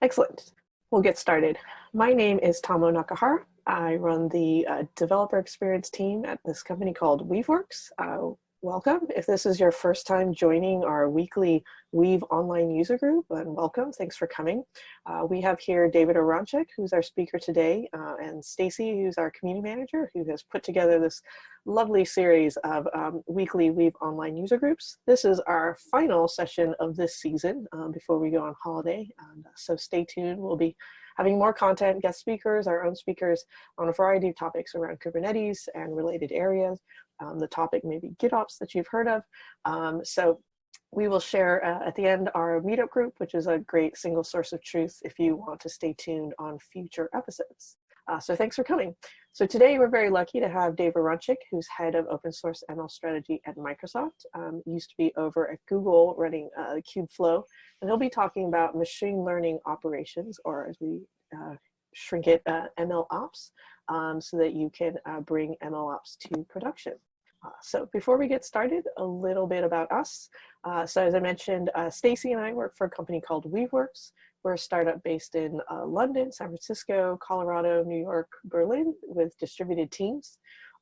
Excellent. We'll get started. My name is Tamao Nakahara. I run the uh, developer experience team at this company called Weaveworks. Uh, welcome. If this is your first time joining our weekly Weave online user group, and welcome. Thanks for coming. Uh, we have here David Aronchick, who's our speaker today, uh, and Stacy, who's our community manager, who has put together this lovely series of um, weekly Weave online user groups. This is our final session of this season um, before we go on holiday. And, uh, so stay tuned. We'll be having more content, guest speakers, our own speakers on a variety of topics around Kubernetes and related areas um, the topic maybe GitOps that you've heard of. Um, so we will share uh, at the end our meetup group, which is a great single source of truth if you want to stay tuned on future episodes. Uh, so thanks for coming. So today we're very lucky to have Dave Aronchick, who's head of open source ML strategy at Microsoft. Um, used to be over at Google running uh, Kubeflow, and he'll be talking about machine learning operations, or as we uh, shrink it, uh, ML ops, um, so that you can uh, bring ML ops to production. Uh, so before we get started, a little bit about us. Uh, so as I mentioned, uh, Stacy and I work for a company called Weaveworks. We're a startup based in uh, London, San Francisco, Colorado, New York, Berlin with distributed teams.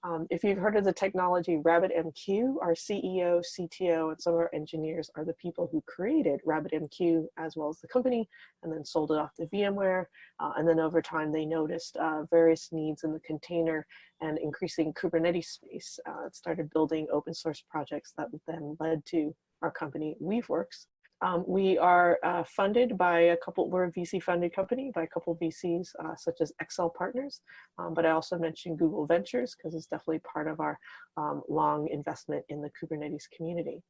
Um, if you've heard of the technology RabbitMQ, our CEO, CTO, and some of our engineers are the people who created RabbitMQ as well as the company and then sold it off to VMware. Uh, and then over time, they noticed uh, various needs in the container and increasing Kubernetes space. Uh, started building open source projects that then led to our company Weaveworks. Um, we are uh, funded by a couple, we're a VC funded company by a couple VCs uh, such as Accel Partners, um, but I also mentioned Google Ventures because it's definitely part of our um, long investment in the Kubernetes community.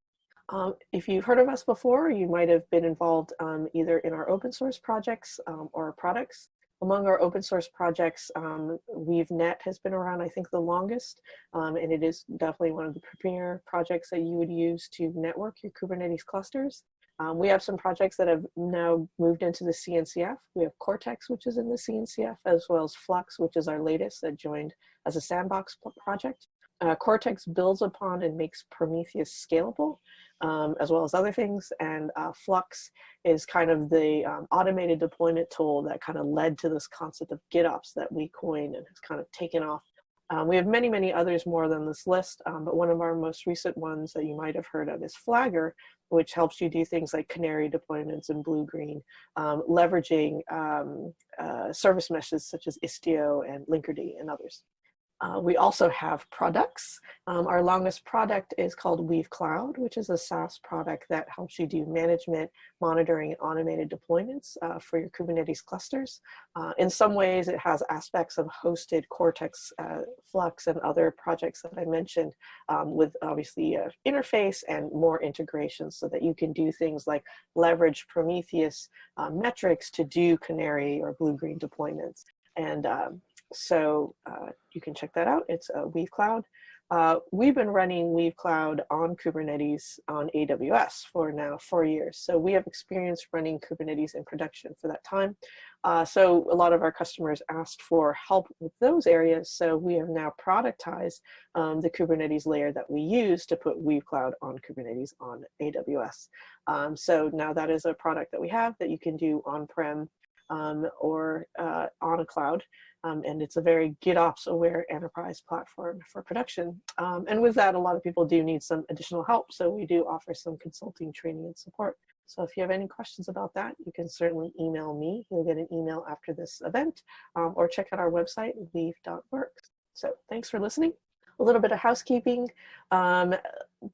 Um, if you've heard of us before, you might have been involved um, either in our open source projects um, or products. Among our open source projects, um, WeaveNet has been around, I think, the longest, um, and it is definitely one of the premier projects that you would use to network your Kubernetes clusters. Um, we have some projects that have now moved into the CNCF. We have Cortex, which is in the CNCF, as well as Flux, which is our latest that joined as a sandbox project. Uh, Cortex builds upon and makes Prometheus scalable, um, as well as other things. And uh, Flux is kind of the um, automated deployment tool that kind of led to this concept of GitOps that we coined and has kind of taken off um, we have many, many others more than this list, um, but one of our most recent ones that you might have heard of is Flagger, which helps you do things like canary deployments and blue-green, um, leveraging um, uh, service meshes such as Istio and Linkerd and others. Uh, we also have products. Um, our longest product is called Weave Cloud, which is a SaaS product that helps you do management, monitoring, and automated deployments uh, for your Kubernetes clusters. Uh, in some ways, it has aspects of hosted Cortex, uh, Flux, and other projects that I mentioned um, with obviously interface and more integration so that you can do things like leverage Prometheus uh, metrics to do Canary or Blue-Green deployments. And um, so uh, you can check that out. It's Weave Cloud. Uh, we've been running Weave Cloud on Kubernetes on AWS for now four years. So we have experience running Kubernetes in production for that time. Uh, so a lot of our customers asked for help with those areas. So we have now productized um, the Kubernetes layer that we use to put Weave Cloud on Kubernetes on AWS. Um, so now that is a product that we have that you can do on-prem um, or uh, on a cloud. Um, and it's a very GitOps aware enterprise platform for production. Um, and with that, a lot of people do need some additional help. So we do offer some consulting training and support. So if you have any questions about that, you can certainly email me. You'll get an email after this event um, or check out our website, weave.works. So thanks for listening a little bit of housekeeping. Um,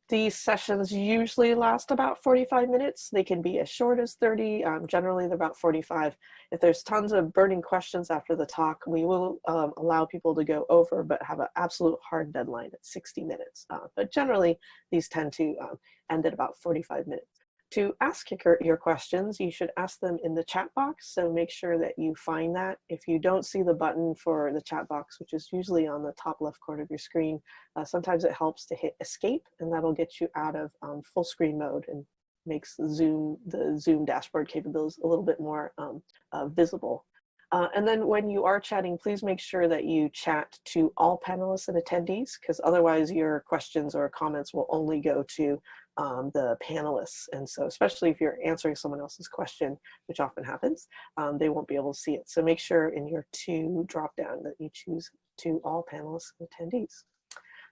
these sessions usually last about 45 minutes. They can be as short as 30. Um, generally, they're about 45. If there's tons of burning questions after the talk, we will um, allow people to go over, but have an absolute hard deadline at 60 minutes. Uh, but generally, these tend to um, end at about 45 minutes. To ask your questions, you should ask them in the chat box, so make sure that you find that. If you don't see the button for the chat box, which is usually on the top left corner of your screen, uh, sometimes it helps to hit escape, and that'll get you out of um, full screen mode and makes Zoom, the Zoom dashboard capabilities a little bit more um, uh, visible. Uh, and then when you are chatting, please make sure that you chat to all panelists and attendees, because otherwise your questions or comments will only go to um, the panelists. And so especially if you're answering someone else's question, which often happens, um, they won't be able to see it. So make sure in your two drop down that you choose to all panelists and attendees.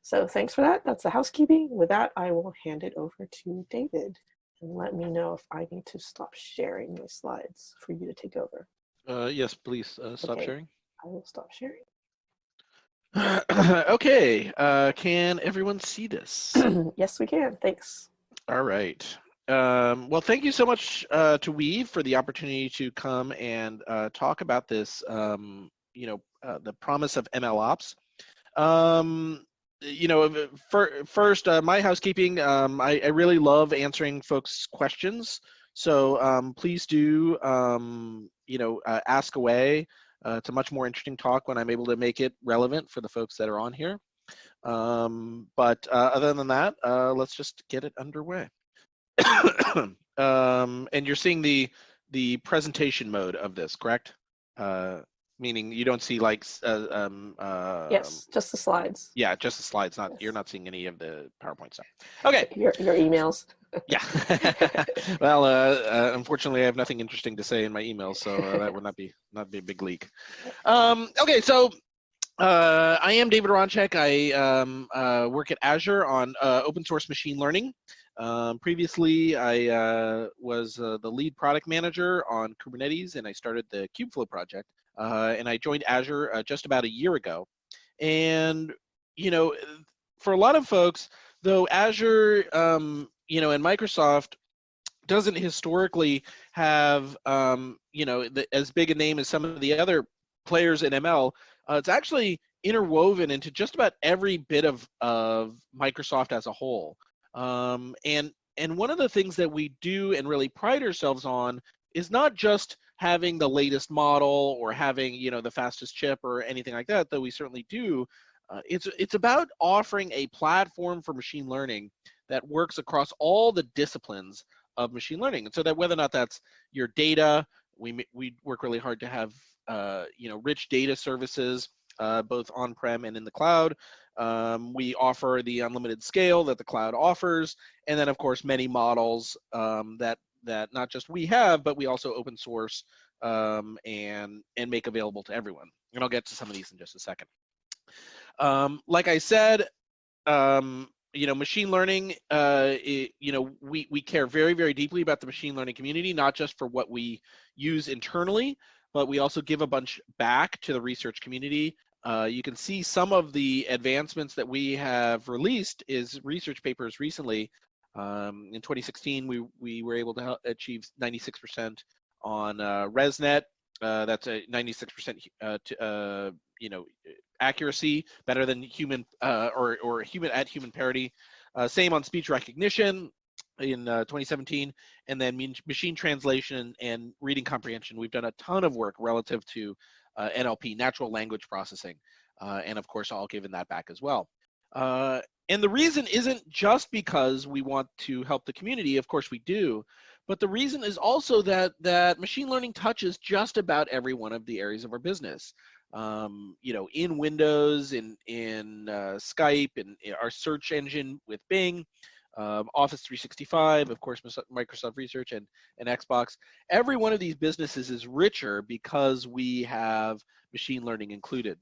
So thanks for that. That's the housekeeping. With that, I will hand it over to David and let me know if I need to stop sharing my slides for you to take over. Uh, yes, please uh, stop okay. sharing. I will stop sharing. okay, uh, can everyone see this? yes, we can. Thanks. All right. Um, well, thank you so much uh, to Weave for the opportunity to come and uh, talk about this, um, you know, uh, the promise of ML ops. Um, you know, for, first, uh, my housekeeping, um, I, I, really love answering folks' questions. So um, please do, um, you know, uh, ask away. Uh, it's a much more interesting talk when I'm able to make it relevant for the folks that are on here. Um, but uh, other than that, uh, let's just get it underway. um, and you're seeing the the presentation mode of this, correct? Uh, meaning you don't see like uh, um, uh, yes, just the slides. Yeah, just the slides. Not yes. you're not seeing any of the PowerPoint stuff. Okay. Your your emails. yeah. well, uh, uh, unfortunately, I have nothing interesting to say in my emails, so uh, that would not be not be a big leak. Um, okay, so uh, I am David Aronchick. I um, uh, work at Azure on uh, open source machine learning. Um, previously, I uh, was uh, the lead product manager on Kubernetes, and I started the Kubeflow project. Uh, and I joined Azure just about a year ago. And you know, for a lot of folks, though Azure, um, you know, and Microsoft doesn't historically have, um, you know, the, as big a name as some of the other players in ML, uh, it's actually interwoven into just about every bit of, of Microsoft as a whole. Um, and, and one of the things that we do and really pride ourselves on is not just having the latest model or having you know the fastest chip or anything like that though we certainly do uh, it's it's about offering a platform for machine learning that works across all the disciplines of machine learning and so that whether or not that's your data we we work really hard to have uh, you know, rich data services, uh, both on-prem and in the cloud. Um, we offer the unlimited scale that the cloud offers, and then of course many models um, that that not just we have, but we also open source um, and and make available to everyone. And I'll get to some of these in just a second. Um, like I said, um, you know, machine learning, uh, it, you know, we, we care very, very deeply about the machine learning community, not just for what we use internally, but we also give a bunch back to the research community. Uh, you can see some of the advancements that we have released is research papers recently. Um, in 2016, we, we were able to achieve 96% on uh, ResNet. Uh, that's a 96% uh, to, uh, you know, accuracy, better than human uh, or, or human at human parity. same on speech recognition, in uh, 2017, and then machine translation and reading comprehension. We've done a ton of work relative to uh, NLP, natural language processing, uh, and of course, all given that back as well. Uh, and the reason isn't just because we want to help the community, of course we do, but the reason is also that that machine learning touches just about every one of the areas of our business. Um, you know, in Windows, in in uh, Skype, in, in our search engine with Bing, um, Office 365, of course, Microsoft Research and, and Xbox. Every one of these businesses is richer because we have machine learning included.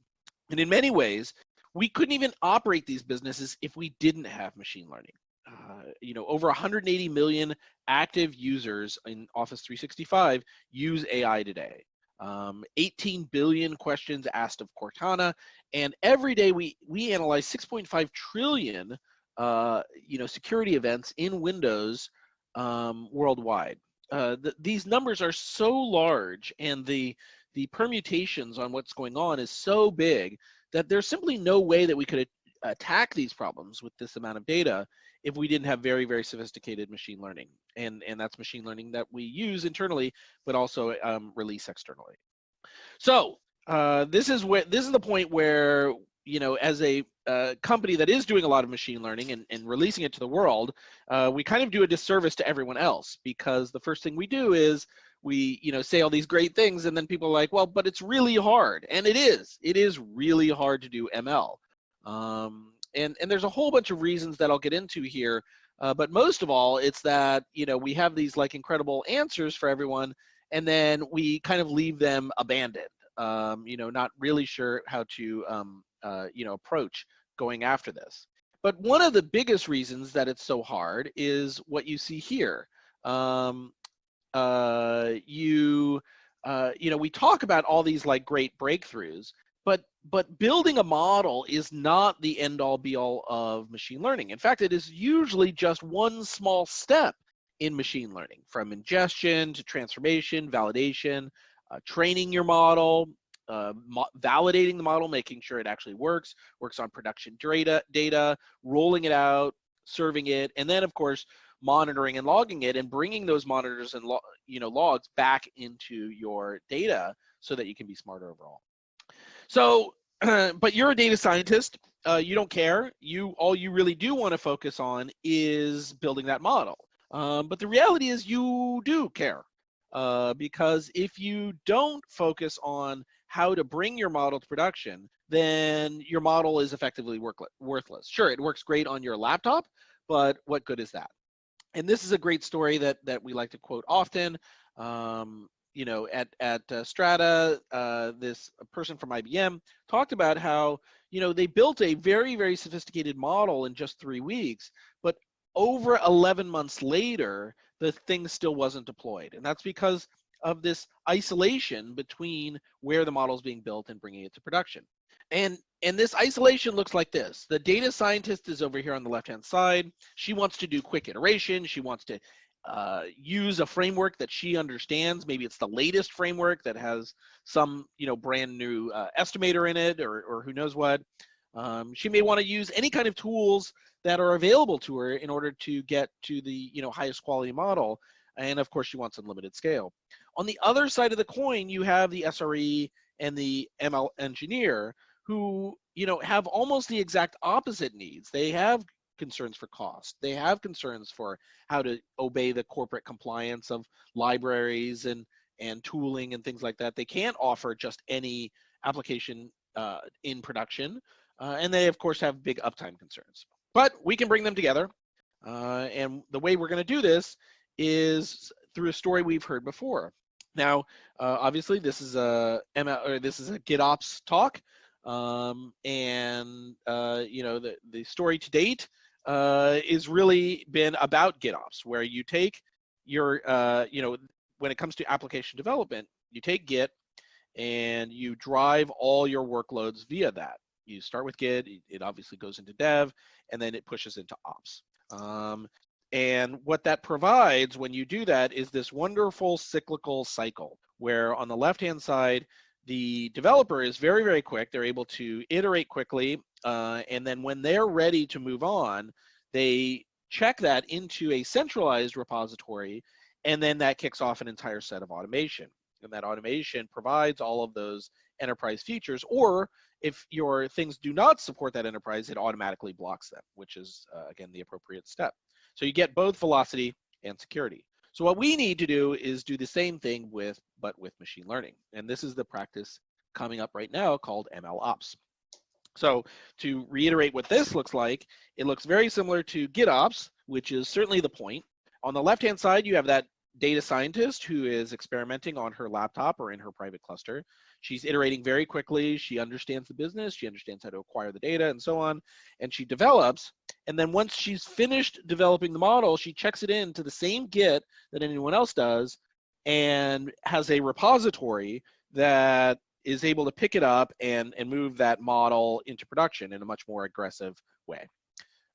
And in many ways, we couldn't even operate these businesses if we didn't have machine learning. Uh, you know, over 180 million active users in Office 365 use AI today. Um, 18 billion questions asked of Cortana, and every day we we analyze 6.5 trillion uh, you know, security events in Windows um, worldwide. Uh, the, these numbers are so large and the, the permutations on what's going on is so big that there's simply no way that we could attack these problems with this amount of data if we didn't have very, very sophisticated machine learning. And, and that's machine learning that we use internally, but also um, release externally. So uh, this is where this is the point where you know, as a uh, company that is doing a lot of machine learning and, and releasing it to the world, uh, we kind of do a disservice to everyone else because the first thing we do is we, you know, say all these great things and then people are like, well, but it's really hard. And it is. It is really hard to do ML. Um, and, and there's a whole bunch of reasons that I'll get into here. Uh, but most of all, it's that you know we have these like incredible answers for everyone, and then we kind of leave them abandoned. Um, you know, not really sure how to um, uh, you know approach going after this. But one of the biggest reasons that it's so hard is what you see here. Um, uh, you uh, you know we talk about all these like great breakthroughs, but but building a model is not the end all be all of machine learning. In fact, it is usually just one small step in machine learning from ingestion to transformation, validation, uh, training your model, uh, validating the model, making sure it actually works, works on production data, data, rolling it out, serving it, and then of course monitoring and logging it and bringing those monitors and lo you know logs back into your data so that you can be smarter overall. So, but you're a data scientist. Uh, you don't care. You all you really do want to focus on is building that model. Um, but the reality is you do care uh, because if you don't focus on how to bring your model to production, then your model is effectively worthless. Sure, it works great on your laptop, but what good is that? And this is a great story that that we like to quote often. Um, you know, at at uh, Strata, uh, this person from IBM talked about how you know they built a very very sophisticated model in just three weeks, but over 11 months later, the thing still wasn't deployed, and that's because of this isolation between where the model is being built and bringing it to production. And and this isolation looks like this. The data scientist is over here on the left-hand side. She wants to do quick iteration. She wants to uh, use a framework that she understands. Maybe it's the latest framework that has some, you know, brand new uh, estimator in it, or or who knows what. Um, she may want to use any kind of tools that are available to her in order to get to the, you know, highest quality model. And of course, she wants unlimited scale. On the other side of the coin, you have the SRE and the ML engineer who, you know, have almost the exact opposite needs. They have concerns for cost. They have concerns for how to obey the corporate compliance of libraries and and tooling and things like that. They can't offer just any application uh, in production, uh, and they of course have big uptime concerns. But we can bring them together, uh, and the way we're going to do this is through a story we've heard before. Now, uh, obviously, this is a or this is a GitOps talk, um, and uh, you know the the story to date uh, is really been about GitOps, where you take your, uh, you know, when it comes to application development, you take Git and you drive all your workloads via that. You start with Git, it obviously goes into dev, and then it pushes into ops. Um, and what that provides when you do that is this wonderful cyclical cycle where on the left hand side, the developer is very, very quick. They're able to iterate quickly. Uh, and then when they're ready to move on, they check that into a centralized repository. And then that kicks off an entire set of automation. And that automation provides all of those enterprise features. Or if your things do not support that enterprise, it automatically blocks them, which is, uh, again, the appropriate step. So you get both velocity and security. So what we need to do is do the same thing with, but with machine learning. And this is the practice coming up right now called ML Ops. So to reiterate what this looks like, it looks very similar to GitOps, which is certainly the point. On the left-hand side, you have that data scientist who is experimenting on her laptop or in her private cluster. She's iterating very quickly. She understands the business. She understands how to acquire the data and so on. And she develops. And then once she's finished developing the model, she checks it into the same Git that anyone else does and has a repository that is able to pick it up and, and move that model into production in a much more aggressive way.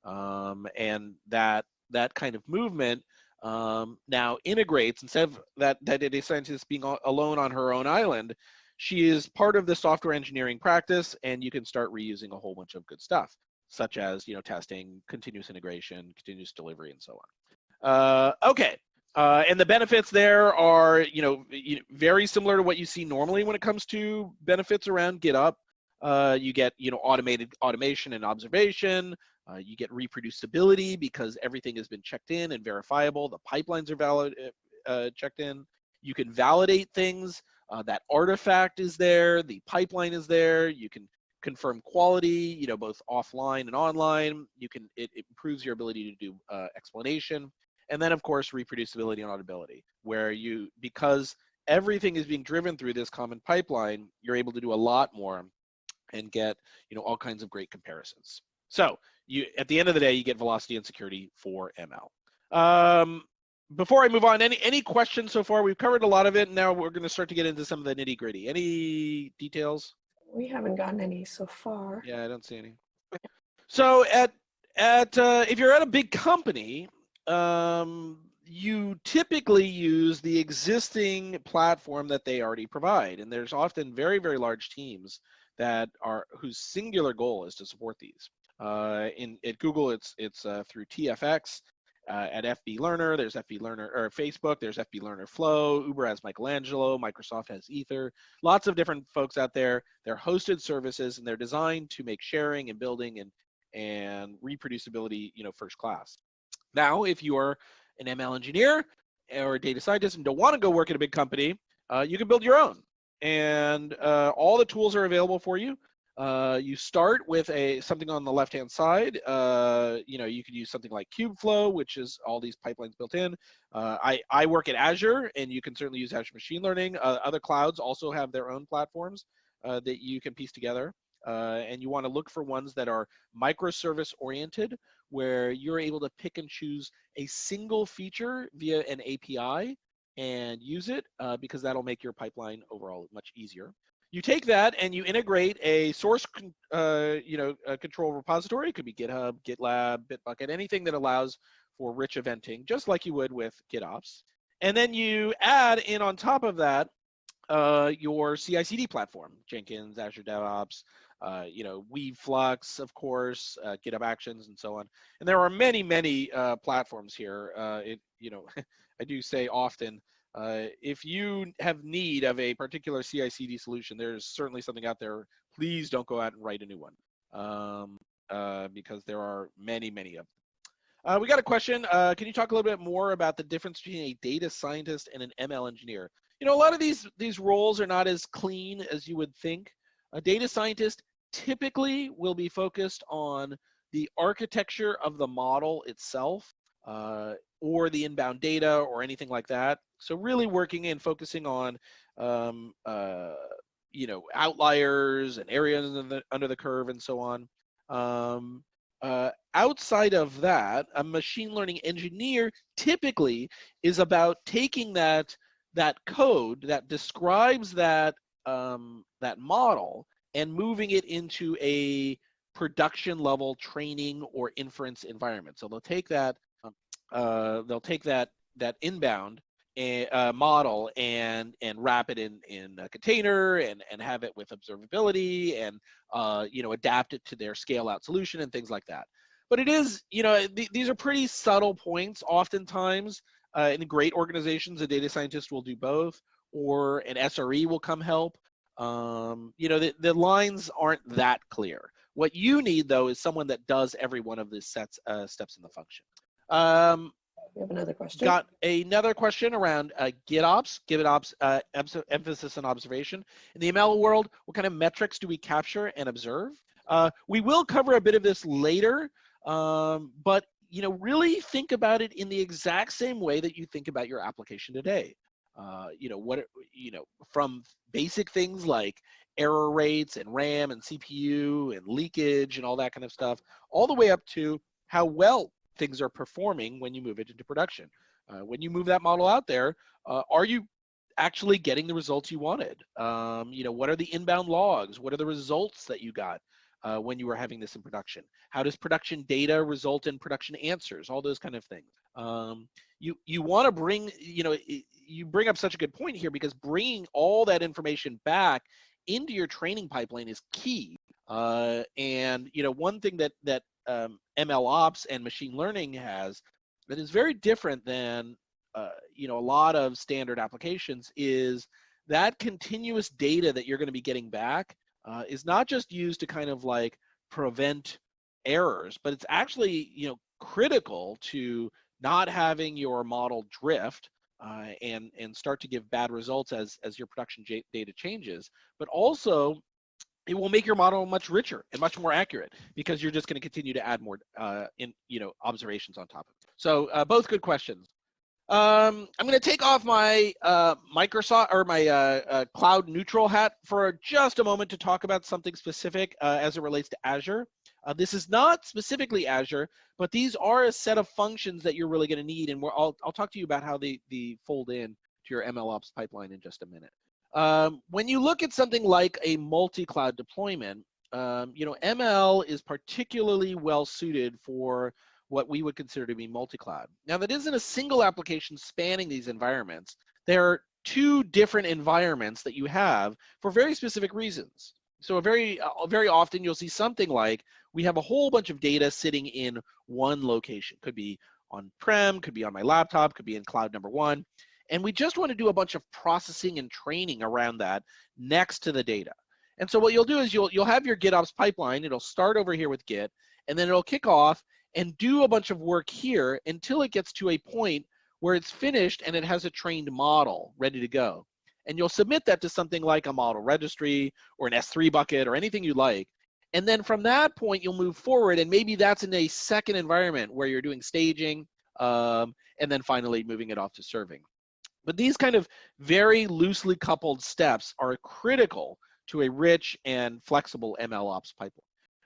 Um, and that that kind of movement um, now integrates instead of that that data scientist being alone on her own island she is part of the software engineering practice and you can start reusing a whole bunch of good stuff such as you know testing continuous integration continuous delivery and so on. Uh, okay uh, and the benefits there are you know very similar to what you see normally when it comes to benefits around GitOps. Uh, you get you know automated automation and observation. Uh, you get reproducibility because everything has been checked in and verifiable. The pipelines are valid uh, uh, checked in. You can validate things. Uh, that artifact is there, the pipeline is there. You can confirm quality, you know, both offline and online. You can it, it improves your ability to do uh, explanation, and then of course reproducibility and auditability, where you because everything is being driven through this common pipeline, you're able to do a lot more and get you know all kinds of great comparisons. So you at the end of the day, you get velocity and security for ML. Um, before I move on, any any questions so far? We've covered a lot of it. Now we're going to start to get into some of the nitty gritty. Any details? We haven't gotten any so far. Yeah, I don't see any. So at at uh, if you're at a big company, um, you typically use the existing platform that they already provide, and there's often very very large teams that are whose singular goal is to support these. Uh, in at Google, it's it's uh, through TFX. Uh, at FB Learner, there's FB Learner or Facebook, there's FB Learner Flow. Uber has Michelangelo, Microsoft has Aether. Lots of different folks out there. They're hosted services and they're designed to make sharing and building and and reproducibility, you know, first class. Now, if you are an ML engineer or a data scientist and don't want to go work at a big company, uh, you can build your own. And uh, all the tools are available for you. Uh, you start with a something on the left-hand side. Uh, you know, you could use something like Kubeflow, which is all these pipelines built in. Uh, I, I work at Azure, and you can certainly use Azure Machine Learning. Uh, other clouds also have their own platforms uh, that you can piece together. Uh, and you want to look for ones that are microservice oriented, where you're able to pick and choose a single feature via an API and use it because that'll make your pipeline overall much easier you take that and you integrate a source, uh, you know, control repository. It could be GitHub, GitLab, Bitbucket, anything that allows for rich eventing, just like you would with GitOps. And then you add in on top of that uh, your CI/CD platform, Jenkins, Azure DevOps, uh, you know, Weaveflux, of course, uh, GitHub Actions, and so on. And there are many, many uh, platforms here. Uh, it, you know, I do say often uh, if you have need of a particular CI/CD solution, there's certainly something out there. Please don't go out and write a new one um, uh, because there are many, many of them. Uh, we got a question. Uh, can you talk a little bit more about the difference between a data scientist and an ML engineer? You know, a lot of these these roles are not as clean as you would think. A data scientist typically will be focused on the architecture of the model itself uh, or the inbound data or anything like that. So really working and focusing on, um, uh, you know, outliers and areas under the, under the curve and so on. Um, uh, outside of that, a machine learning engineer typically is about taking that that code that describes that um, that model and moving it into a production level training or inference environment. So they'll take that uh, they'll take that that inbound a, a, model and and wrap it in in a container and and have it with observability and uh, you know adapt it to their scale out solution and things like that. But it is you know th- these are pretty subtle points. Oftentimes, uh, in great organizations, a data scientist will do both, or an SRE will come help. Um, you know the, the lines aren't that clear. What you need though is someone that does every one of these sets uh, steps in the function. Um, we have another question. Got another question around uh, GitOps, GitOps uh, emphasis on observation. In the ML world, what kind of metrics do we capture and observe? Uh, we will cover a bit of this later, um, but you know, really think about it in the exact same way that you think about your application today. Uh, you know what? You know, from basic things like error rates and RAM and CPU and leakage and all that kind of stuff, all the way up to how well things are performing when you move it into production. Uh, when you move that model out there, uh, are you actually getting the results you wanted? Um, you know, what are the inbound logs? What are the results that you got uh, when you were having this in production? How does production data result in production answers? All those kind of things. Um, you you want to bring, you know, you bring up such a good point here because bringing all that information back into your training pipeline is key. Uh, and you know, one thing that that um, ML ops and machine learning has that is very different than uh, you know a lot of standard applications is that continuous data that you're going to be getting back uh, is not just used to kind of like prevent errors, but it's actually you know critical to not having your model drift uh, and and start to give bad results as as your production data changes, but also it will make your model much richer and much more accurate because you're just going to continue to add more uh, in you know observations on top of it. So uh, both good questions. Um, I'm going to take off my uh, Microsoft or my uh, uh, cloud neutral hat for just a moment to talk about something specific uh, as it relates to Azure. this is not specifically Azure, but these are a set of functions that you're really going to need, and I'll I'll talk to you about how they they fold in to your MLOps pipeline in just a minute. Um, when you look at something like a multi-cloud deployment, um, you know, ML is particularly well suited for what we would consider to be multi-cloud. Now that isn't a single application spanning these environments. There are two different environments that you have for very specific reasons. So very, uh, very often you'll see something like we have a whole bunch of data sitting in one location. Could be on-prem, could be on my laptop, could be in cloud number one. And we just want to do a bunch of processing and training around that next to the data. And so what you'll do is you'll, you'll have your GitOps pipeline. It'll start over here with Git, and then it'll kick off and do a bunch of work here until it gets to a point where it's finished and it has a trained model ready to go. And you'll submit that to something like a model registry or an S3 bucket or anything you like. And then from that point, you'll move forward, and maybe that's in a second environment where you're doing staging, um, and then finally moving it off to serving. But these kind of very loosely coupled steps are critical to a rich and flexible ML ops pipeline.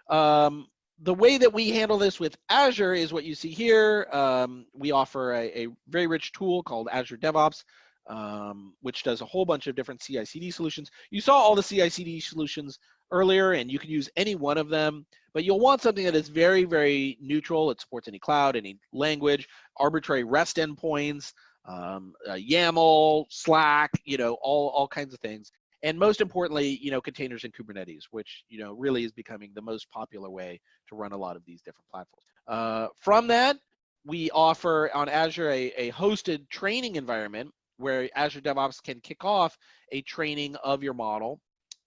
Um, the way that we handle this with Azure is what you see here. Um, we offer a, a, very rich tool called Azure DevOps, um, which does a whole bunch of different CI/CD solutions. You saw all the CI/CD solutions earlier, and you can use any one of them. But you'll want something that is very, very neutral. It supports any cloud, any language, arbitrary REST endpoints, um, uh, YAML, Slack, you know, all, all kinds of things. And most importantly, you know, containers and Kubernetes, which, you know, really is becoming the most popular way to run a lot of these different platforms. Uh, from that, we offer on Azure a, a hosted training environment where Azure DevOps can kick off a training of your model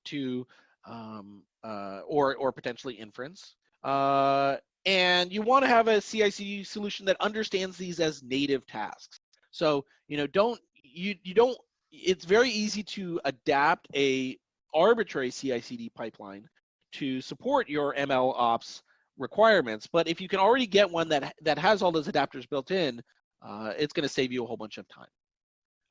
to, um, uh, or, or potentially inference. Uh, and you want to have a CI/CD solution that understands these as native tasks. So, you know, don't you you don't it's very easy to adapt a arbitrary CI/CD pipeline to support your ML ops requirements. But if you can already get one that that has all those adapters built in, uh, it's going to save you a whole bunch of time.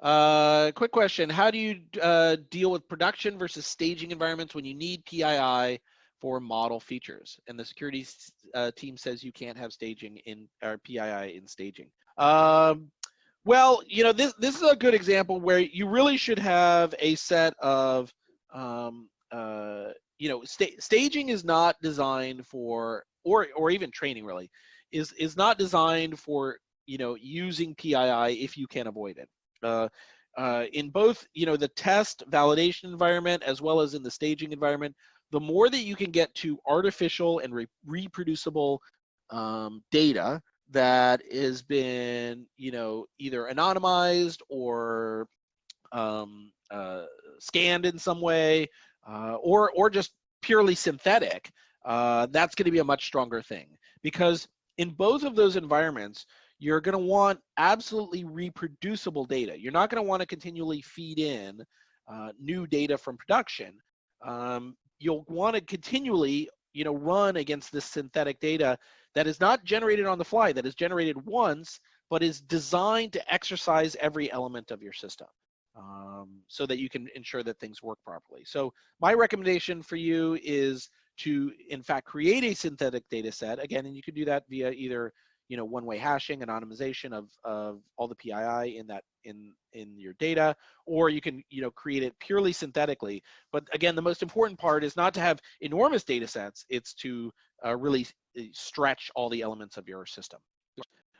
Uh, quick question: How do you uh, deal with production versus staging environments when you need PII for model features? And the security uh, team says you can't have staging in or PII in staging. Um, well, you know, this this is a good example where you really should have a set of, um, uh, you know, sta staging is not designed for, or or even training really, is is not designed for you know using PII if you can avoid it. Uh, uh, in both, you know, the test validation environment as well as in the staging environment, the more that you can get to artificial and re reproducible um, data, that has been, you know, either anonymized or um, uh, scanned in some way, uh, or or just purely synthetic, uh, that's going to be a much stronger thing because in both of those environments, you're going to want absolutely reproducible data. You're not going to want to continually feed in uh, new data from production. Um, you'll want to continually, you know, run against this synthetic data that is not generated on the fly, that is generated once, but is designed to exercise every element of your system um, so that you can ensure that things work properly. So my recommendation for you is to, in fact, create a synthetic data set. Again, and you can do that via either you know one-way hashing anonymization of, of all the pii in that in in your data or you can you know create it purely synthetically but again the most important part is not to have enormous data sets it's to uh, really uh, stretch all the elements of your system.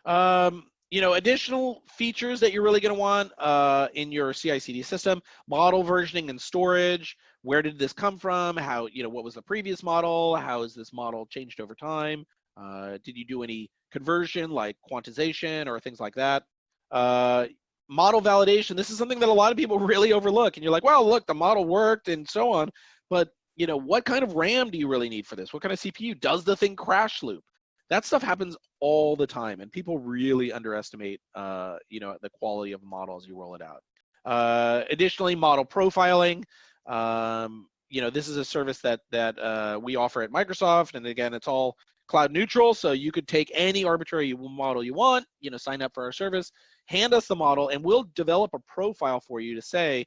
Um, you know, additional features that you're really going to want uh, in your CI/CD system: model versioning and storage. Where did this come from? How you know what was the previous model? How has this model changed over time? Uh, did you do any conversion like quantization or things like that? Uh, model validation. This is something that a lot of people really overlook, and you're like, well, look, the model worked and so on, but you know, what kind of RAM do you really need for this? What kind of CPU? Does the thing crash loop? That stuff happens all the time, and people really underestimate, uh, you know, the quality of a model as you roll it out. Uh, additionally, model profiling. Um, you know, this is a service that that uh, we offer at Microsoft, and again, it's all cloud neutral. So you could take any arbitrary model you want, you know, sign up for our service, hand us the model, and we'll develop a profile for you to say,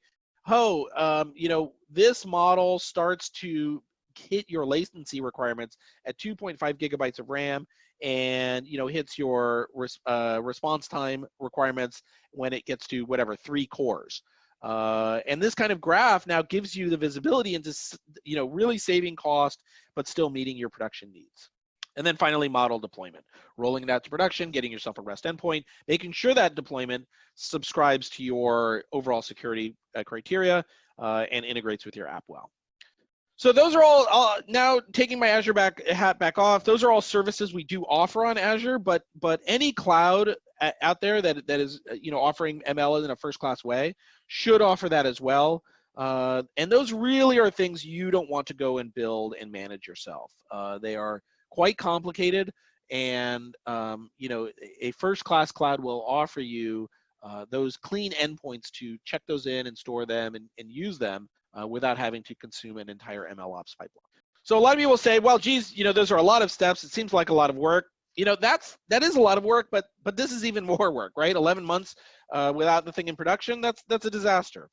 oh, um, you know, this model starts to hit your latency requirements at 2.5 gigabytes of RAM and you know hits your res uh, response time requirements when it gets to whatever three cores uh, and this kind of graph now gives you the visibility into you know really saving cost but still meeting your production needs and then finally model deployment rolling it out to production getting yourself a rest endpoint making sure that deployment subscribes to your overall security uh, criteria uh, and integrates with your app well so those are all uh, now taking my Azure back hat back off. Those are all services we do offer on Azure, but but any cloud out there that that is uh, you know offering ML in a first class way should offer that as well. Uh, and those really are things you don't want to go and build and manage yourself. Uh, they are quite complicated, and um, you know a first class cloud will offer you uh, those clean endpoints to check those in and store them and, and use them uh, without having to consume an entire ML ops pipeline. So a lot of people say, well, geez, you know, those are a lot of steps. It seems like a lot of work. You know, that's that is a lot of work, but but this is even more work, right? 11 months uh, without the thing in production, that's that's a disaster.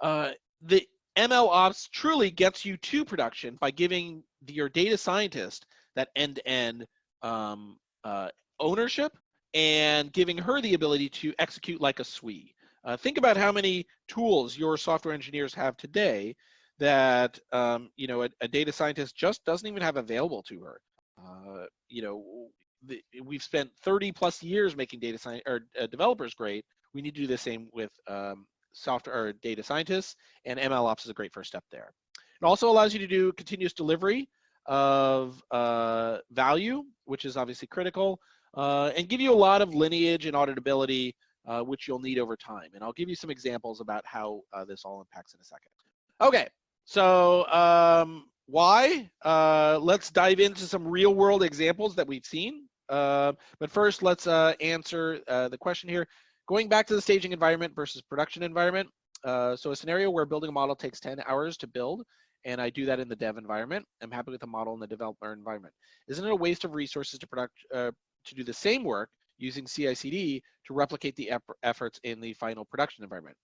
Uh, the ML ops truly gets you to production by giving your data scientist that end-to-end um, uh, ownership and giving her the ability to execute like a SWE. Uh, think about how many tools your software engineers have today that um, you know a, a, data scientist just doesn't even have available to her. Uh, you know, the, we've spent 30 plus years making data science or uh, developers great. We need to do the same with um, software or data scientists, and ML ops is a great first step there. It also allows you to do continuous delivery of uh, value, which is obviously critical, uh, and give you a lot of lineage and auditability uh, which you'll need over time. And I'll give you some examples about how uh, this all impacts in a second. Okay, so um, why? Uh, let's dive into some real world examples that we've seen. Uh, but first, let's answer the question here. Going back to the staging environment versus production environment. so a scenario where building a model takes 10 hours to build, and I do that in the dev environment. I'm happy with the model in the developer environment. Isn't it a waste of resources to product to do the same work using CI/CD to replicate the efforts in the final production environment.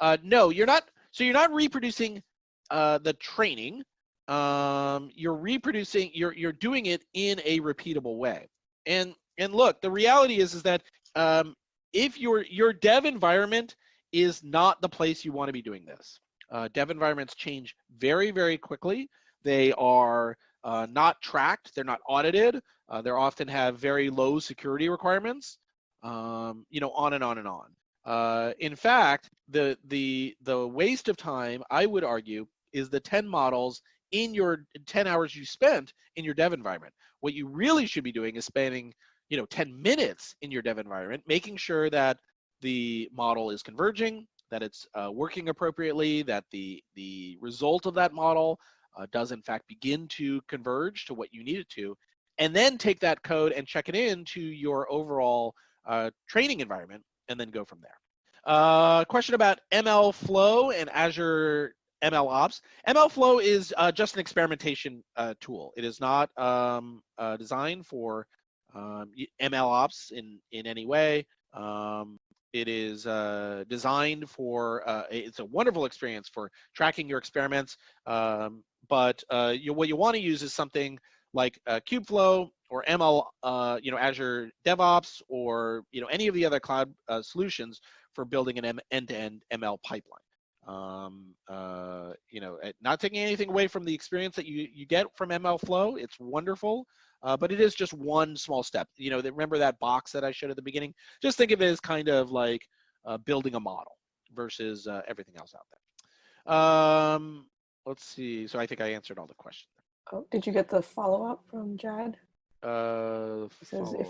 Uh, no, you're not. So you're not reproducing uh, the training. Um, you're reproducing. You're you're doing it in a repeatable way. And and look, the reality is is that um, if your your dev environment is not the place you want to be doing this. Uh, dev environments change very very quickly. They are uh, not tracked. They're not audited. Uh, they often have very low security requirements, um, you know, on and on and on. Uh, in fact, the the the waste of time, I would argue, is the 10 models in your 10 hours you spent in your dev environment. What you really should be doing is spending, you know, 10 minutes in your dev environment, making sure that the model is converging, that it's uh, working appropriately, that the the result of that model uh, does in fact begin to converge to what you need it to, and then take that code and check it in to your overall uh, training environment and then go from there. Uh, question about ML Flow and Azure ML Ops. ML Flow is uh, just an experimentation uh, tool. It is not um, designed for um, ML Ops in, in any way. Um, it is uh, designed for, uh, it's a wonderful experience for tracking your experiments, um, but you, what you want to use is something like uh, Kubeflow or ML, uh, you know, Azure DevOps or you know any of the other cloud uh, solutions for building an end-to-end ML pipeline. Um, uh, you know, not taking anything away from the experience that you you get from ML Flow. It's wonderful, uh, but it is just one small step. You know, remember that box that I showed at the beginning? Just think of it as kind of like uh, building a model versus uh, everything else out there. Um, let's see. So I think I answered all the questions. Oh, did you get the follow up from Jad? Uh, says if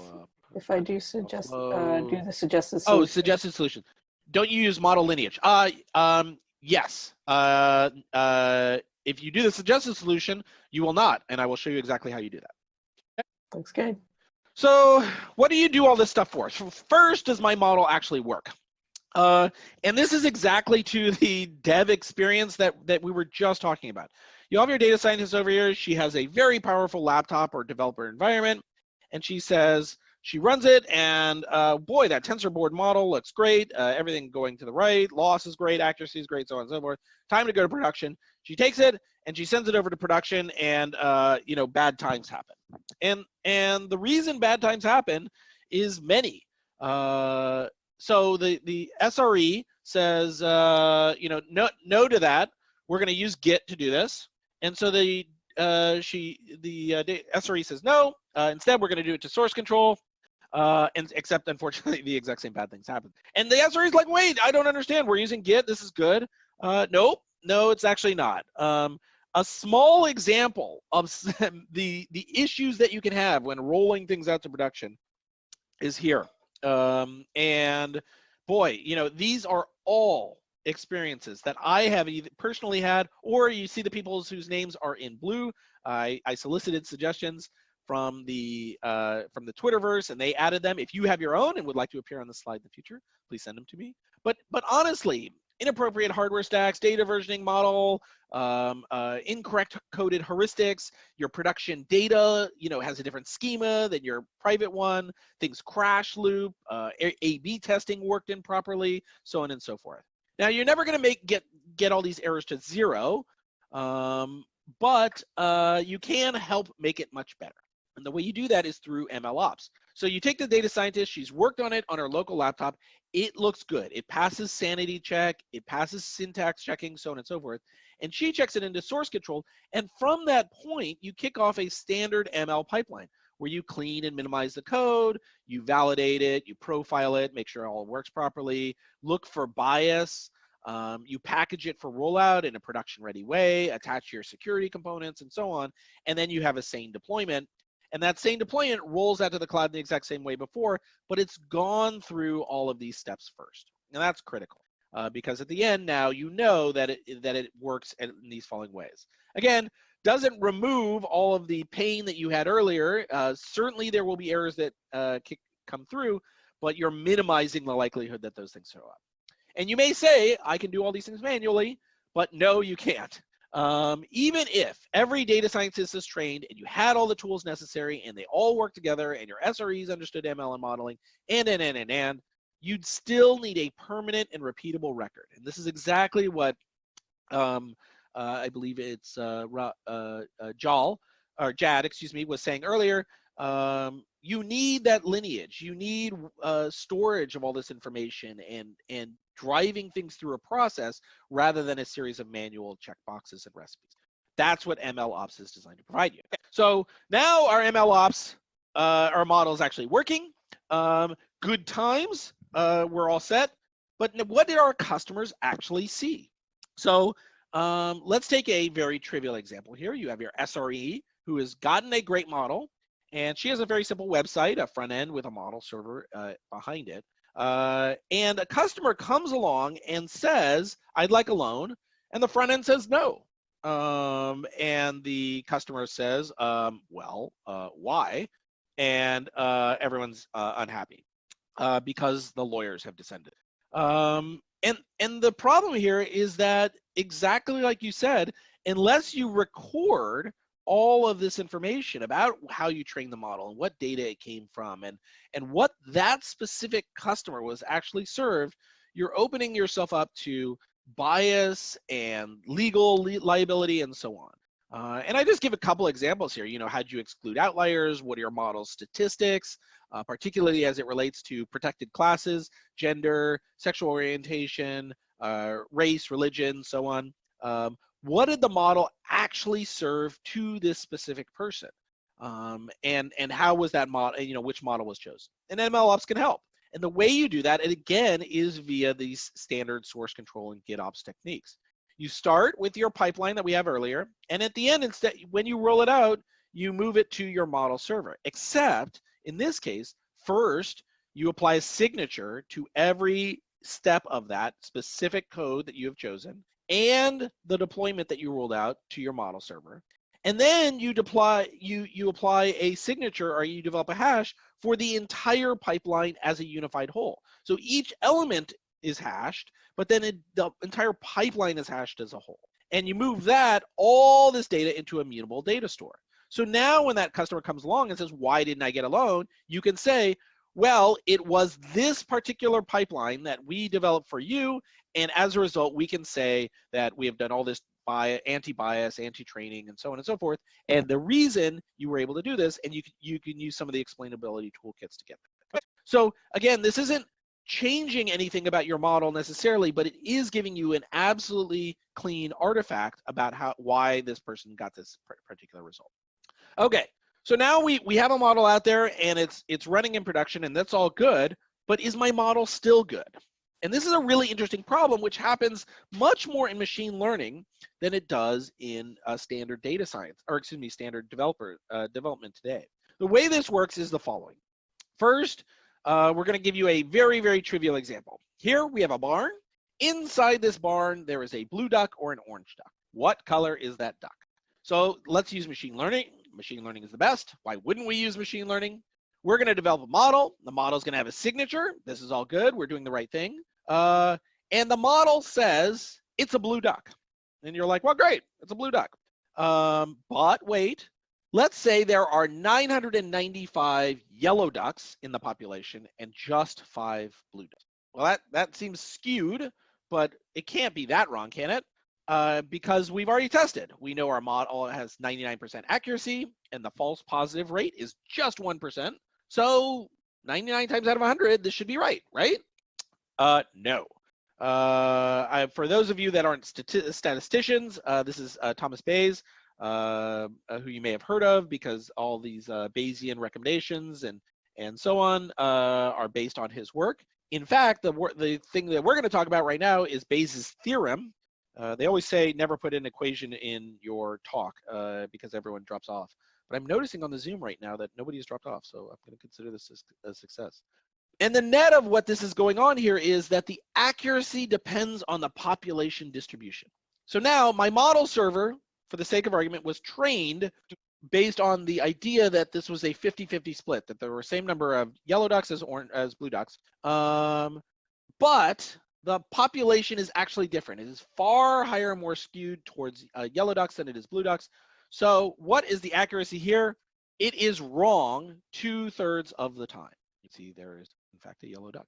if I do suggest uh, do the suggested oh, solution. Oh, suggested solution. Don't you use model lineage? Uh, um, yes. Uh, uh, if you do the suggested solution, you will not, and I will show you exactly how you do that. Looks good. So, what do you do all this stuff for? So first, does my model actually work? Uh, and this is exactly to the dev experience that, that we were just talking about. You have your data scientist over here. She has a very powerful laptop or developer environment, and she says, she runs it, and uh, boy, that TensorBoard model looks great. Uh, everything going to the right, loss is great, accuracy is great, so on and so forth. Time to go to production. She takes it and she sends it over to production, and uh, you know, bad times happen. And and the reason bad times happen is many. Uh, so the the SRE says, uh, you know, no no to that. We're going to use Git to do this, and so the uh, she the SRE says no. Instead, we're going to do it to source control. Uh, and except unfortunately, the exact same bad things happen. And the SRE is like, wait, I don't understand. We're using Git. This is good. Uh, nope, no, it's actually not. Um, a small example of the the issues that you can have when rolling things out to production is here. Um, and boy, you know, these are all experiences that I have either personally had, or you see the people whose names are in blue. I, I solicited suggestions from the uh, from the Twitterverse, and they added them. If you have your own and would like to appear on the slide in the future, please send them to me. But but honestly, inappropriate hardware stacks, data versioning model, um, uh, incorrect coded heuristics, your production data, you know, has a different schema than your private one, things crash loop, uh, A-B testing worked improperly, so on and so forth. Now you're never gonna make get get all these errors to zero, um, but uh, you can help make it much better. And the way you do that is through MLOps. So you take the data scientist, she's worked on it on her local laptop. It looks good. It passes sanity check, it passes syntax checking, so on and so forth. And she checks it into source control. And from that point, you kick off a standard ML pipeline where you clean and minimize the code, you validate it, you profile it, make sure it all works properly, look for bias, um, you package it for rollout in a production ready way, attach your security components and so on, and then you have a sane deployment and that same deployment rolls out to the cloud in the exact same way before, but it's gone through all of these steps first. And that's critical uh, because at the end now you know that it, that it works in these following ways. Again, doesn't remove all of the pain that you had earlier. Uh, certainly there will be errors that uh, come through, but you're minimizing the likelihood that those things show up. And you may say, I can do all these things manually, but no, you can't. Um, even if every data scientist is trained and you had all the tools necessary and they all work together and your SREs understood ML and modeling and, and, and, and, and, you'd still need a permanent and repeatable record. And this is exactly what um, uh, I believe it's uh, uh, uh, Jal, or Jad, excuse me, was saying earlier. Um, you need that lineage. You need uh, storage of all this information and and driving things through a process rather than a series of manual checkboxes and recipes. That's what ML Ops is designed to provide you. So now our ML Ops, uh, our model is actually working. Um, good times, uh, we're all set. But what did our customers actually see? So um, let's take a very trivial example here. You have your SRE who has gotten a great model, and she has a very simple website, a front end with a model server uh, behind it. Uh, and a customer comes along and says, I'd like a loan. And the front end says no. Um, and the customer says, um, well, uh, why? And uh, everyone's uh, unhappy uh, because the lawyers have descended. Um, and, and the problem here is that exactly like you said, unless you record all of this information about how you train the model and what data it came from and and what that specific customer was actually served you're opening yourself up to bias and legal li liability and so on uh, and I just give a couple examples here. You know, how do you exclude outliers? What are your model statistics, uh, particularly as it relates to protected classes, gender, sexual orientation, uh, race, religion, so on. Um, what did the model actually serve to this specific person? Um, and and how was that model, you know, which model was chosen? And MLOps can help. And the way you do that, and again, is via these standard source control and GitOps techniques. You start with your pipeline that we have earlier, and at the end, instead, when you roll it out, you move it to your model server. Except in this case, first you apply a signature to every step of that specific code that you have chosen, and the deployment that you rolled out to your model server. And then you deploy you you apply a signature or you develop a hash for the entire pipeline as a unified whole. So each element is hashed, but then it, the entire pipeline is hashed as a whole. And you move that, all this data into a mutable data store. So now when that customer comes along and says, why didn't I get a loan? You can say, well, it was this particular pipeline that we developed for you. And as a result, we can say that we have done all this anti-bias, anti-training, and so on and so forth. And the reason you were able to do this, and you can, you can use some of the explainability toolkits to get there. So again, this isn't changing anything about your model necessarily, but it is giving you an absolutely clean artifact about how why this person got this particular result. Okay, so now we, we have a model out there and it's it's running in production and that's all good, but is my model still good? And this is a really interesting problem, which happens much more in machine learning than it does in uh, standard data science, or excuse me, standard developer uh, development today. The way this works is the following. First, uh, we're going to give you a very, very trivial example. Here we have a barn. Inside this barn, there is a blue duck or an orange duck. What color is that duck? So let's use machine learning. Machine learning is the best. Why wouldn't we use machine learning? We're going to develop a model. The model is going to have a signature. This is all good. We're doing the right thing. Uh, and the model says it's a blue duck. And you're like, well, great, it's a blue duck. Um, but wait, let's say there are 995 yellow ducks in the population and just five blue ducks. Well, that, that seems skewed, but it can't be that wrong, can it? Uh, because we've already tested. We know our model has 99% accuracy and the false positive rate is just 1%. So 99 times out of 100, this should be right, right? Uh, no. Uh, I, for those of you that aren't stati statisticians, uh, this is uh, Thomas Bayes, who you may have heard of because all these Bayesian recommendations and and so on are based on his work. In fact, the the thing that we're going to talk about right now is Bayes' theorem. They always say never put an equation in your talk because everyone drops off. But I'm noticing on the Zoom right now that nobody has dropped off, so I'm going to consider this a success. And the net of what this is going on here is that the accuracy depends on the population distribution. So now my model server, for the sake of argument, was trained based on the idea that this was a 50-50 split, that there were same number of yellow ducks as, as blue ducks. Um, but the population is actually different. It is far higher and more skewed towards uh, yellow ducks than it is blue ducks. So what is the accuracy here? It is wrong two thirds of the time. You see there is in fact, a yellow duck.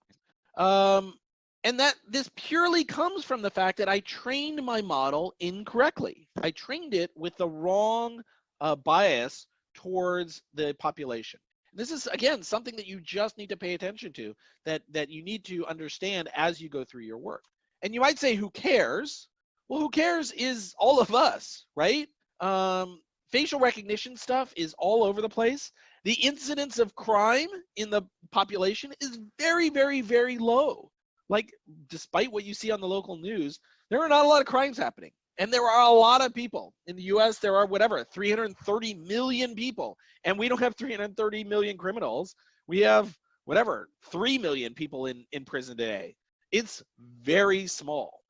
Um, and that this purely comes from the fact that I trained my model incorrectly. I trained it with the wrong uh, bias towards the population. This is again something that you just need to pay attention to, that that you need to understand as you go through your work. And you might say, "Who cares?" Well, who cares is all of us, right? Um, facial recognition stuff is all over the place the incidence of crime in the population is very, very, very low. Like, despite what you see on the local news, there are not a lot of crimes happening. And there are a lot of people. In the US, there are whatever, 330 million people. And we don't have 330 million criminals. We have whatever, 3 million people in, in prison today. It's very small.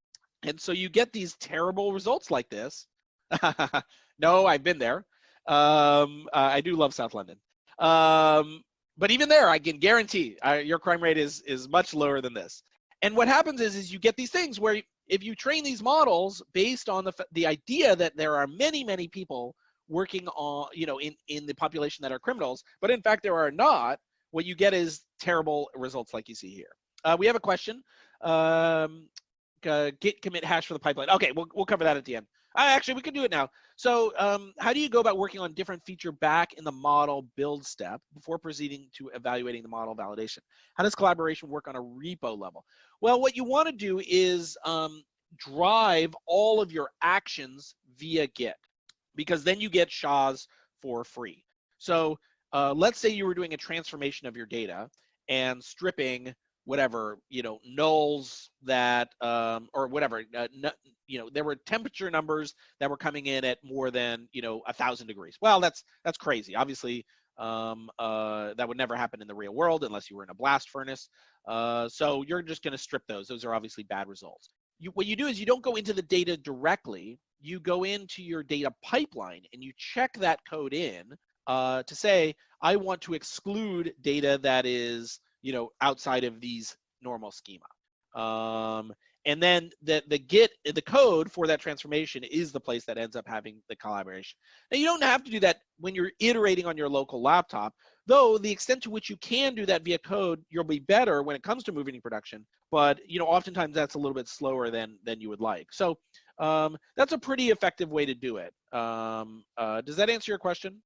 And so you get these terrible results like this. no, I've been there. Um, uh, I do love South London. Um, but even there, I can guarantee uh, your crime rate is is much lower than this. And what happens is, is you get these things where if you train these models based on the the idea that there are many many people working on you know in in the population that are criminals, but in fact there are not. What you get is terrible results like you see here. Uh, we have a question. Um, uh, git commit hash for the pipeline. Okay, we'll we'll cover that at the end. Actually, we can do it now. So um, how do you go about working on different feature back in the model build step before proceeding to evaluating the model validation? How does collaboration work on a repo level? Well, what you want to do is um, drive all of your actions via Git because then you get SHAs for free. So uh, let's say you were doing a transformation of your data and stripping whatever you know nulls that um, or whatever uh, you know there were temperature numbers that were coming in at more than you know a thousand degrees. Well that's that's crazy. Obviously um, uh, that would never happen in the real world unless you were in a blast furnace. Uh, so you're just going to strip those. Those are obviously bad results. You, what you do is you don't go into the data directly. You go into your data pipeline and you check that code in uh, to say i want to exclude data that is you know outside of these normal schema. Um, and then the the git the code for that transformation is the place that ends up having the collaboration. Now you don't have to do that when you're iterating on your local laptop though the extent to which you can do that via code you'll be better when it comes to moving to production but you know oftentimes that's a little bit slower than than you would like. So um, that's a pretty effective way to do it. Um, uh, does that answer your question?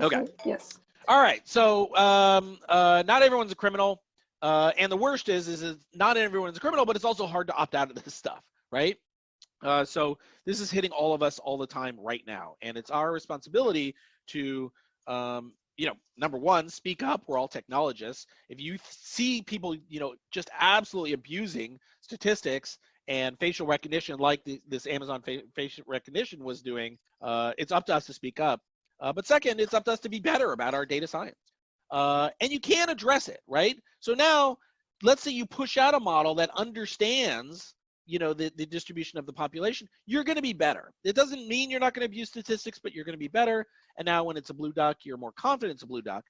Okay. yes all right so um, uh, not everyone's a criminal uh, and the worst is, is, is not everyone's a criminal, but it's also hard to opt out of this stuff, right? Uh, so this is hitting all of us all the time right now, and it's our responsibility to, um, you know, number one, speak up. We're all technologists. If you see people, you know, just absolutely abusing statistics and facial recognition, like the, this Amazon fa facial recognition was doing, uh, it's up to us to speak up. Uh, but second, it's up to us to be better about our data science uh, and you can address it, right? So now, let's say you push out a model that understands, you know, the, the distribution of the population, you're going to be better. It doesn't mean you're not going to abuse statistics, but you're going to be better. And now when it's a blue duck, you're more confident it's a blue duck.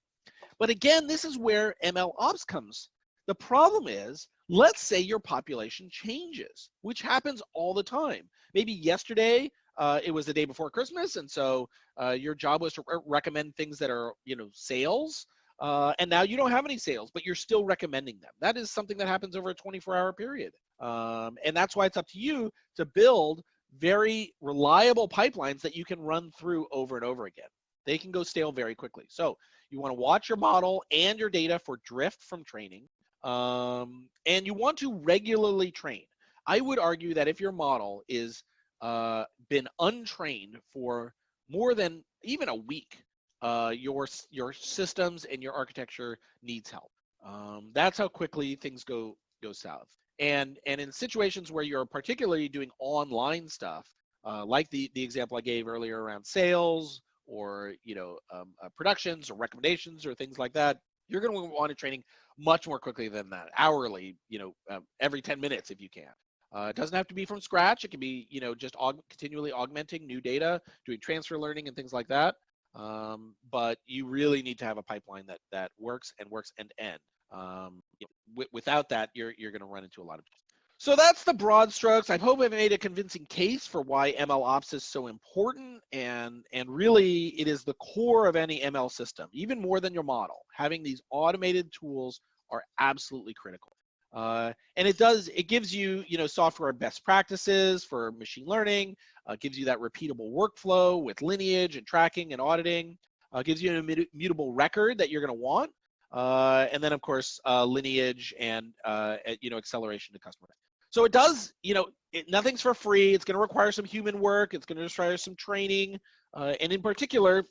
But again, this is where ML ops comes. The problem is, let's say your population changes, which happens all the time. Maybe yesterday uh, it was the day before Christmas, and so uh, your job was to re recommend things that are, you know, sales uh, and now you don't have any sales, but you're still recommending them. That is something that happens over a 24 hour period. Um, and that's why it's up to you to build very reliable pipelines that you can run through over and over again. They can go stale very quickly. So you want to watch your model and your data for drift from training. Um, and you want to regularly train. I would argue that if your model is uh, been untrained for more than even a week, uh, your your systems and your architecture needs help. Um, that's how quickly things go go south. And and in situations where you're particularly doing online stuff, uh, like the the example I gave earlier around sales or you know um, uh, productions or recommendations or things like that, you're going to want to training much more quickly than that, hourly, you know, um, every 10 minutes if you can. Uh, it doesn't have to be from scratch. It can be, you know, just aug continually augmenting new data, doing transfer learning and things like that. Um, but you really need to have a pipeline that that works and works end to end. Um, without that, you're you're going to run into a lot of. So that's the broad strokes. I hope I've made a convincing case for why ML ops is so important, and and really it is the core of any ML system, even more than your model. Having these automated tools are absolutely critical. Uh, and it does, it gives you, you know, software best practices for machine learning, uh, gives you that repeatable workflow with lineage and tracking and auditing, uh, gives you an immutable record that you're going to want. Uh, and then of course, uh, lineage and, uh, you know, acceleration to customer. So it does, you know, it, nothing's for free. It's going to require some human work. It's going to require some training. and in particular,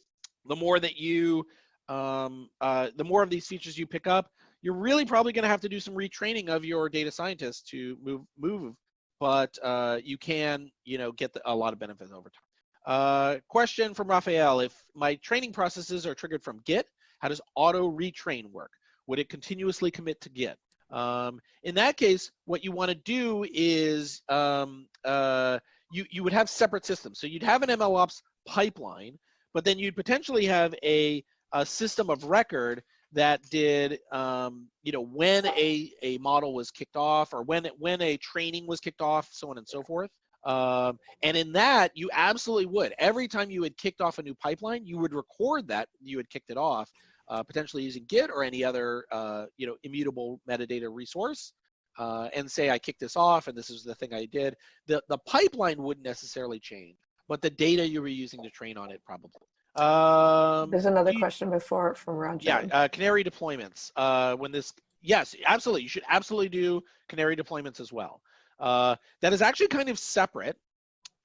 the more that you, um, the more of these features you pick up, you're really probably going to have to do some retraining of your data scientists to move move but uh, you can you know get the, a lot of benefits over time. Uh, question from Raphael. If my training processes are triggered from git how does auto retrain work? Would it continuously commit to git? Um, in that case what you want to do is um, uh, you you would have separate systems. So you'd have an mlops pipeline but then you'd potentially have a, a system of record that did um, you know when a a model was kicked off or when it, when a training was kicked off so on and so forth um, and in that you absolutely would. Every time you had kicked off a new pipeline you would record that you had kicked it off uh, potentially using git or any other uh, you know immutable metadata resource uh, and say i kicked this off and this is the thing i did. The the pipeline wouldn't necessarily change but the data you were using to train on it probably um, There's another question before from Roger. Yeah, uh, Canary deployments. Uh, when this, yes, absolutely. You should absolutely do Canary deployments as well. Uh, that is actually kind of separate.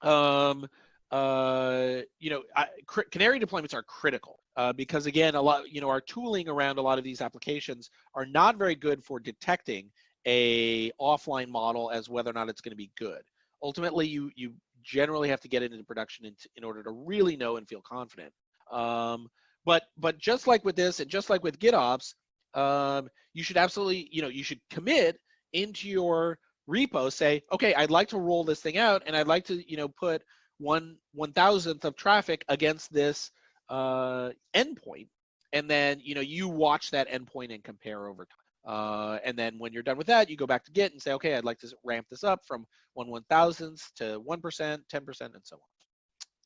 Um, uh, you know, I, Canary deployments are critical uh, because again, a lot, you know, our tooling around a lot of these applications are not very good for detecting a offline model as whether or not it's going to be good. Ultimately, you you generally have to get it into production in, in order to really know and feel confident. Um, but but just like with this, and just like with GitOps, um, you should absolutely you know you should commit into your repo. Say, okay, I'd like to roll this thing out, and I'd like to you know put one one thousandth of traffic against this uh, endpoint, and then you know you watch that endpoint and compare over time. Uh, and then when you're done with that, you go back to Git and say, okay, I'd like to ramp this up from one one thousandth to 1%, 10%, and so on.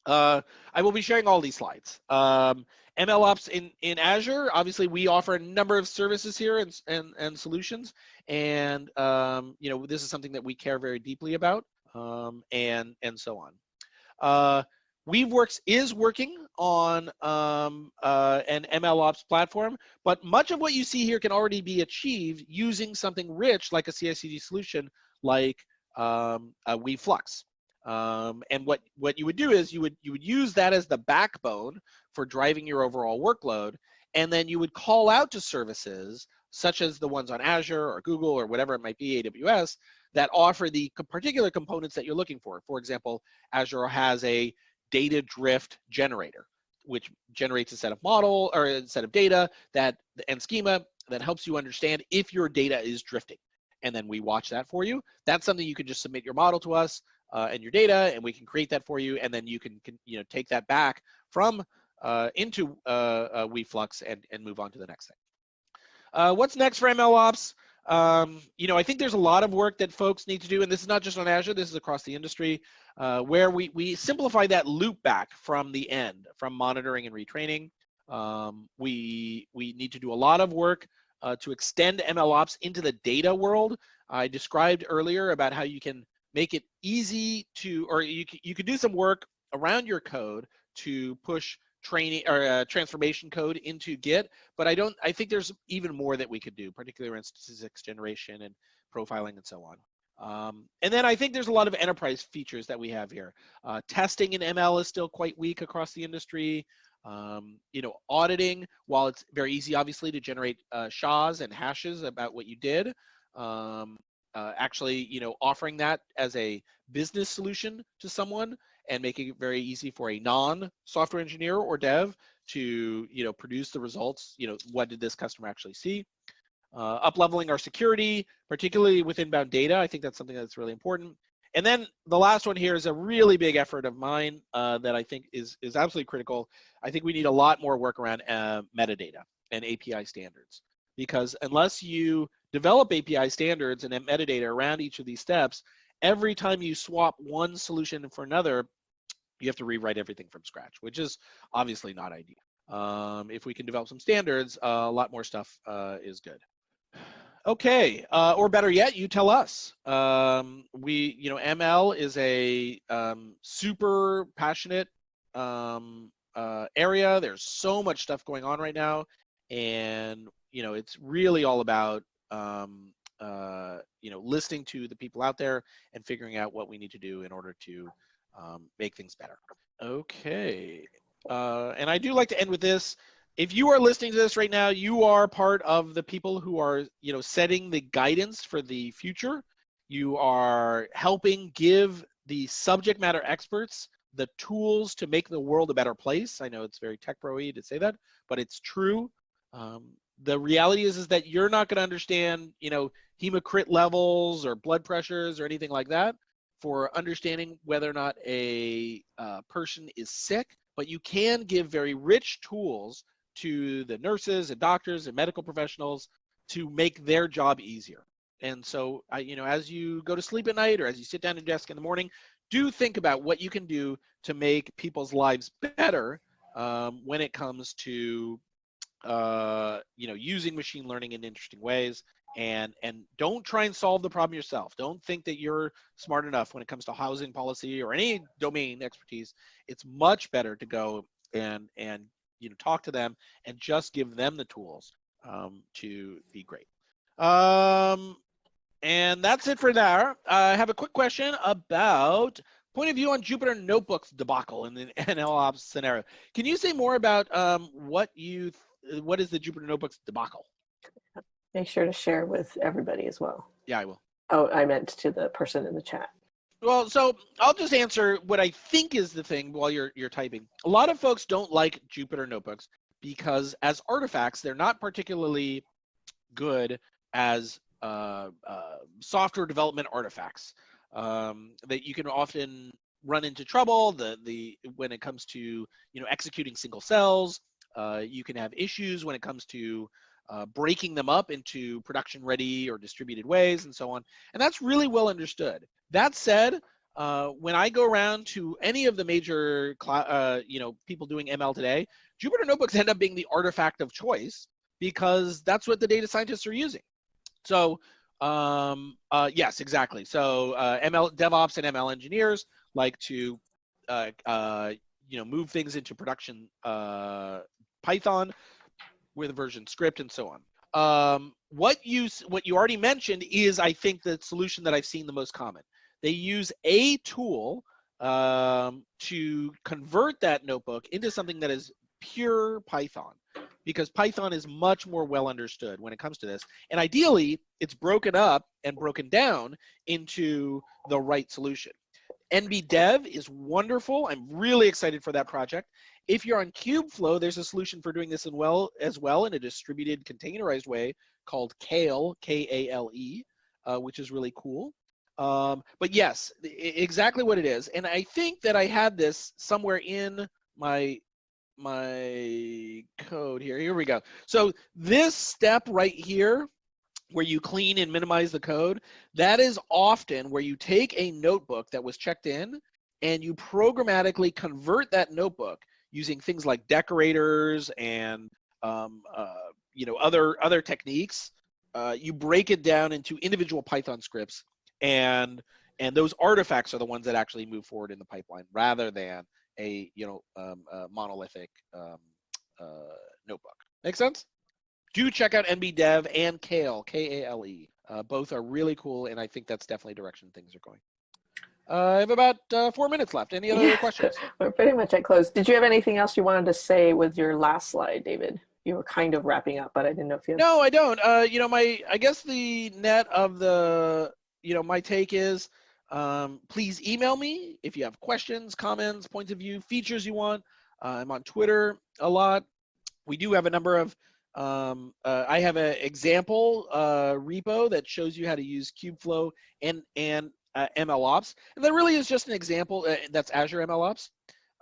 Uh, I will be sharing all these slides. Um, MLOps in, in Azure, obviously we offer a number of services here and, and, and solutions. And, um, you know, this is something that we care very deeply about um, and, and so on. Uh, Weaveworks is working on um, uh, an MLOps platform, but much of what you see here can already be achieved using something rich like a CI/CD solution like um, Weaveflux. Um, and what, what you would do is you would, you would use that as the backbone for driving your overall workload. And then you would call out to services such as the ones on Azure or Google or whatever it might be, AWS, that offer the particular components that you're looking for. For example, Azure has a data drift generator, which generates a set of model or a set of data that and schema that helps you understand if your data is drifting. And then we watch that for you. That's something you can just submit your model to us uh, and your data, and we can create that for you, and then you can, can you know take that back from uh, into uh, uh Weaveflux and and move on to the next thing. Uh, what's next for MLOps? Um, you know, I think there's a lot of work that folks need to do, and this is not just on Azure, this is across the industry, uh, where we, we simplify that loop back from the end, from monitoring and retraining. Um, we, we need to do a lot of work uh, to extend MLOps into the data world. I described earlier about how you can make it easy to, or you, you could do some work around your code to push training or uh, transformation code into Git, but I don't. I think there's even more that we could do, particularly around statistics generation and profiling and so on. Um, and then I think there's a lot of enterprise features that we have here. Uh, testing in ML is still quite weak across the industry. Um, you know, auditing, while it's very easy, obviously, to generate uh, SHAs and hashes about what you did, um, uh, actually, you know, offering that as a business solution to someone and making it very easy for a non-software engineer or dev to, you know, produce the results. You know, what did this customer actually see? Uh, up leveling our security, particularly with inbound data. I think that's something that's really important. And then the last one here is a really big effort of mine uh, that I think is is absolutely critical. I think we need a lot more work around uh, metadata and API standards because unless you develop API standards and metadata around each of these steps, every time you swap one solution for another, you have to rewrite everything from scratch, which is obviously not ideal. Um, if we can develop some standards, uh, a lot more stuff uh, is good. Okay, uh, or better yet, you tell us. Um, we, you know, ML is a um, super passionate um, uh, area. There's so much stuff going on right now, and you know, it's really all about um, uh, you know listening to the people out there and figuring out what we need to do in order to um, make things better. Okay, uh, and I do like to end with this. If you are listening to this right now, you are part of the people who are, you know, setting the guidance for the future. You are helping give the subject matter experts the tools to make the world a better place. I know it's very tech pro-y to say that, but it's true. Um, the reality is, is that you're not going to understand, you know, hemocrit levels or blood pressures or anything like that for understanding whether or not a uh, person is sick, but you can give very rich tools to the nurses and doctors and medical professionals to make their job easier. And so, I, you know, as you go to sleep at night or as you sit down at your desk in the morning, do think about what you can do to make people's lives better um, when it comes to, uh, you know, using machine learning in interesting ways and and don't try and solve the problem yourself. Don't think that you're smart enough when it comes to housing policy or any domain expertise. It's much better to go and and you know talk to them and just give them the tools um, to be great. Um, and that's it for now i have a quick question about point of view on jupyter notebooks debacle in the MLOps scenario. Can you say more about um, what you what is the jupyter notebooks debacle Make sure to share with everybody as well. Yeah, I will. Oh, I meant to the person in the chat. Well, so I'll just answer what I think is the thing while you're you're typing. A lot of folks don't like Jupyter notebooks because as artifacts, they're not particularly good as uh, uh, software development artifacts. Um, that you can often run into trouble. The the when it comes to you know executing single cells, uh, you can have issues when it comes to uh, breaking them up into production ready or distributed ways and so on. And that's really well understood. That said, uh, when I go around to any of the major, uh, you know, people doing ML today, Jupyter Notebooks end up being the artifact of choice because that's what the data scientists are using. So um, uh, yes, exactly. So uh, ML DevOps and ML engineers like to, uh, uh, you know, move things into production Python with version script and so on. Um, what you what you already mentioned is, I think, the solution that I've seen the most common. They use a tool um, to convert that notebook into something that is pure Python because Python is much more well understood when it comes to this. And ideally, it's broken up and broken down into the right solution. NBDev is wonderful. I'm really excited for that project. If you're on Kubeflow, there's a solution for doing this in well as well in a distributed containerized way called Kale, K-A-L-E, uh, which is really cool. Um, but yes, exactly what it is. And I think that I had this somewhere in my my code here. Here we go. So this step right here, where you clean and minimize the code, that is often where you take a notebook that was checked in and you programmatically convert that notebook using things like decorators and um, uh, you know other other techniques. Uh, you break it down into individual Python scripts, and and those artifacts are the ones that actually move forward in the pipeline rather than a you know um, a monolithic um, uh, notebook. Make sense? Do check out NBDev and Kale, K-A-L-E. Uh, both are really cool, and I think that's definitely direction things are going. Uh, I have about uh, four minutes left. Any other yeah. questions? We're pretty much at close. Did you have anything else you wanted to say with your last slide, David? You were kind of wrapping up, but I didn't know if you. Had... No, I don't. Uh, you know, my I guess the net of the you know my take is um, please email me if you have questions, comments, points of view, features you want. Uh, I'm on Twitter a lot. We do have a number of, um, uh, I have an example uh, repo that shows you how to use Kubeflow and, and uh, MLOps. And that really is just an example, uh, that's Azure MLOps.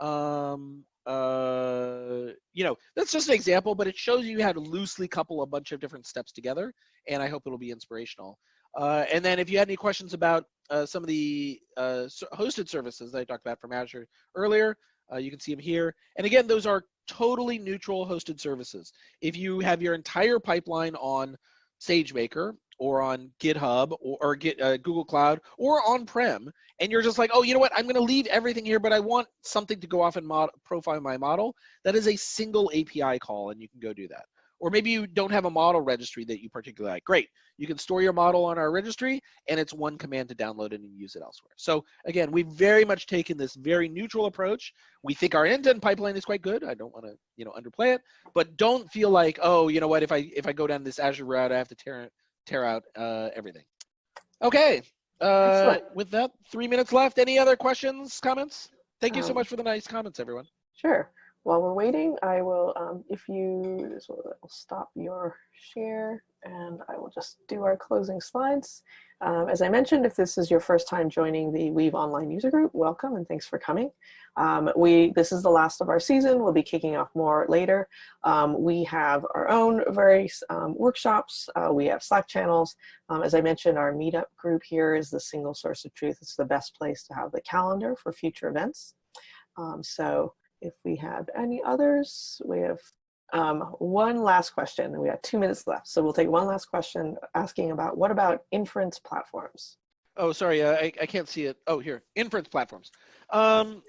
Um, uh, you know, that's just an example, but it shows you how to loosely couple a bunch of different steps together. And I hope it'll be inspirational. Uh, and then if you had any questions about uh, some of the uh, hosted services that I talked about from Azure earlier, uh, you can see them here. And again, those are totally neutral hosted services. If you have your entire pipeline on SageMaker or on GitHub or, or get, uh, Google Cloud or on-prem, and you're just like, oh, you know what? I'm going to leave everything here, but I want something to go off and mod profile my model. That is a single API call, and you can go do that. Or maybe you don't have a model registry that you particularly like. Great. You can store your model on our registry and it's one command to download it and use it elsewhere. So again, we've very much taken this very neutral approach. We think our end-to-end pipeline is quite good. I don't want to, you know, underplay it, but don't feel like, oh, you know what, if I if I go down this Azure route, I have to tear tear out uh, everything. Okay. Uh, with that, three minutes left. Any other questions, comments? Thank you so um, much for the nice comments, everyone. Sure. While we're waiting, I will, um, if you, will, will, stop your share and I will just do our closing slides. Um, as I mentioned, if this is your first time joining the Weave Online user group, welcome and thanks for coming. Um, we, this is the last of our season. We'll be kicking off more later. Um, we have our own various um, workshops. Uh, we have Slack channels. Um, as I mentioned, our meetup group here is the single source of truth. It's the best place to have the calendar for future events. Um, so if we have any others, we have um, one last question. We have two minutes left. So we'll take one last question asking about what about inference platforms? Oh, sorry, uh, I, I can't see it. Oh, here, inference platforms. Um,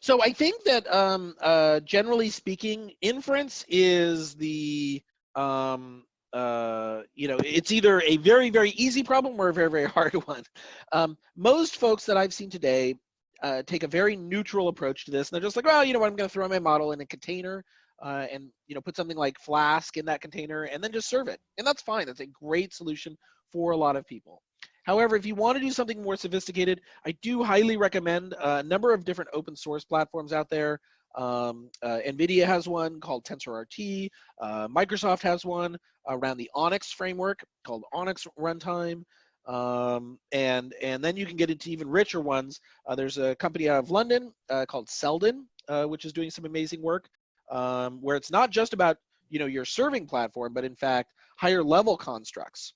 so I think that um, uh, generally speaking, inference is the, um, uh, you know, it's either a very, very easy problem or a very, very hard one. Um, most folks that I've seen today uh, take a very neutral approach to this. And they're just like, well, you know what, I'm going to throw my model in a container uh, and, you know, put something like Flask in that container and then just serve it. And that's fine. That's a great solution for a lot of people. However, if you want to do something more sophisticated, I do highly recommend a number of different open source platforms out there. Um, uh, NVIDIA has one called TensorRT. Uh, Microsoft has one around the ONNX framework called ONNX Runtime. Um, and and then you can get into even richer ones. Uh, there's a company out of London uh, called Seldon, uh, which is doing some amazing work, um, where it's not just about you know, your serving platform, but in fact, higher level constructs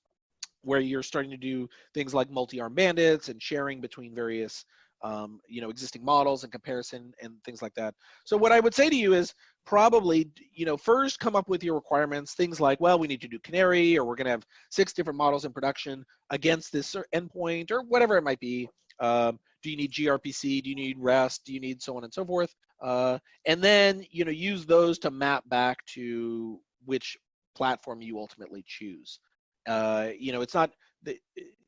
where you're starting to do things like multi-arm bandits and sharing between various um, you know existing models and comparison and things like that. So what i would say to you is probably you know first come up with your requirements things like well we need to do canary or we're going to have six different models in production against this endpoint or whatever it might be. Um, do you need grpc? Do you need rest? Do you need so on and so forth? Uh, and then you know use those to map back to which platform you ultimately choose. Uh, you know it's not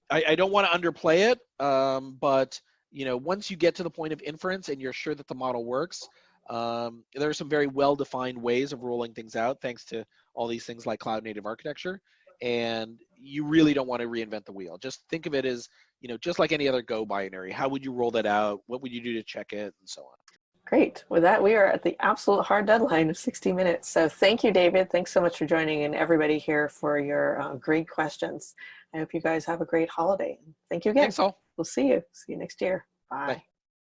I, I don't want to underplay it um, but you know, once you get to the point of inference and you're sure that the model works, um, there are some very well-defined ways of rolling things out, thanks to all these things like cloud native architecture. And you really don't want to reinvent the wheel. Just think of it as, you know, just like any other Go binary. How would you roll that out? What would you do to check it, and so on. Great. With that, we are at the absolute hard deadline of 60 minutes. So thank you, David. Thanks so much for joining and everybody here for your uh, great questions. I hope you guys have a great holiday. Thank you again. Thanks all. We'll see you. See you next year. Bye. Bye.